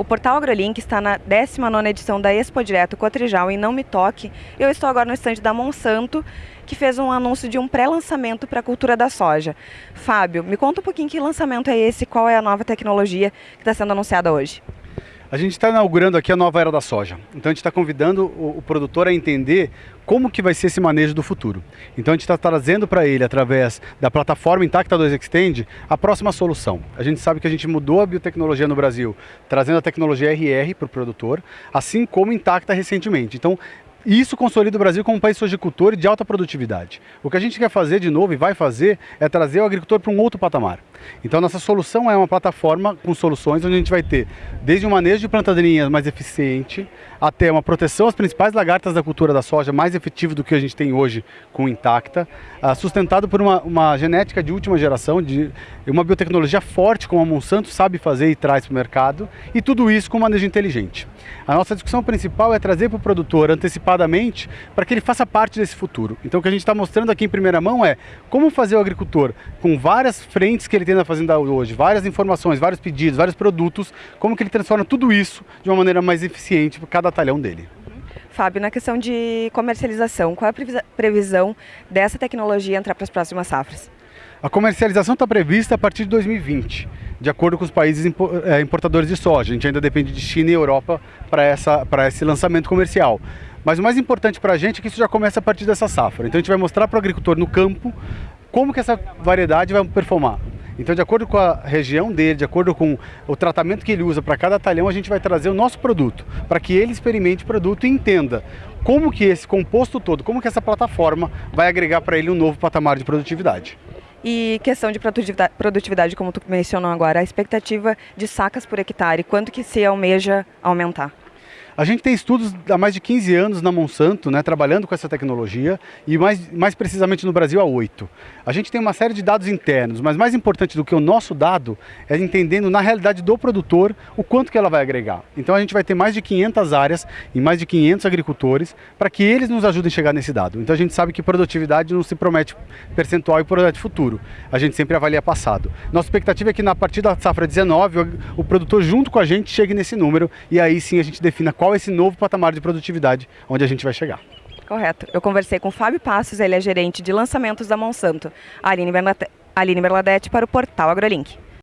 O portal AgroLink está na 19ª edição da Expo Direto Cotrijal em Não Me Toque. Eu estou agora no estande da Monsanto, que fez um anúncio de um pré-lançamento para a cultura da soja. Fábio, me conta um pouquinho que lançamento é esse, qual é a nova tecnologia que está sendo anunciada hoje? A gente está inaugurando aqui a nova era da soja. Então a gente está convidando o, o, produtor a entender como que vai ser esse manejo do futuro. Então a gente está trazendo para ele, através da plataforma Intacta 2 Extend, a próxima solução. A gente sabe que a gente mudou a biotecnologia no Brasil, trazendo a tecnologia RR para o produtor, assim como Intacta recentemente. Então isso consolida o Brasil como um país sojicultor e de alta produtividade. O que a gente quer fazer de novo e vai fazer é trazer o agricultor para um outro patamar. Então nossa solução é uma plataforma com soluções onde a gente vai ter desde um manejo de plantadeirinhas mais eficiente até uma proteção às principais lagartas da cultura da soja mais efetivo do que a gente tem hoje com Intacta, uh, sustentado por uma, uma, genética de última geração, de uma biotecnologia forte como a Monsanto sabe fazer e traz para o mercado, e tudo isso com manejo inteligente. A nossa discussão principal é trazer para o produtor antecipadamente para que ele faça parte desse futuro. Então o que a gente está mostrando aqui em primeira mão é como fazer o agricultor com várias frentes que ele tem na fazenda hoje, várias informações, vários pedidos, vários produtos, como que ele transforma tudo isso de uma maneira mais eficiente para cada batalhão dele. Fábio, na questão de comercialização, qual é a previsão dessa tecnologia entrar para as próximas safras? A comercialização está prevista a partir de 2020, de acordo com os países é, importadores de soja. A gente ainda depende de China e Europa para esse lançamento comercial. Mas o mais importante para a gente é que isso já começa a partir dessa safra. Então a gente vai mostrar para o agricultor no campo como que essa variedade vai performar. Então, de acordo com a região dele, de acordo com o tratamento que ele usa para cada talhão, a gente vai trazer o nosso produto, para que ele experimente o produto e entenda como que esse composto todo, como que essa plataforma vai agregar para ele um novo patamar de produtividade. E questão de produtividade, como tu mencionou agora, a expectativa de sacas por hectare, quanto que se almeja aumentar? A gente tem estudos há mais de 15 anos na Monsanto, né, trabalhando com essa tecnologia, e mais, mais precisamente no Brasil há oito. A gente tem uma série de dados internos, mas mais importante do que o nosso dado é entendendo na realidade do produtor o quanto que ela vai agregar. Então a gente vai ter mais de 500 áreas e mais de 500 agricultores para que eles nos ajudem a chegar nesse dado. Então a gente sabe que produtividade não se promete percentual e promete futuro. A gente sempre avalia passado. Nossa expectativa é que na partir da safra 19, o produtor junto com a gente chegue nesse número e aí sim a gente defina qual qual esse novo patamar de produtividade onde a gente vai chegar. Correto. Eu conversei com o Fábio Passos, ele é gerente de lançamentos da Monsanto. Aline Bernadette para o portal AgroLink.